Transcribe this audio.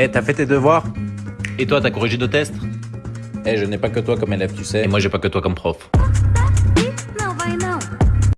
Eh, t'as fait tes devoirs Et toi, t'as corrigé de tests? Eh, je n'ai pas que toi comme élève, tu sais. Et moi, j'ai pas que toi comme prof.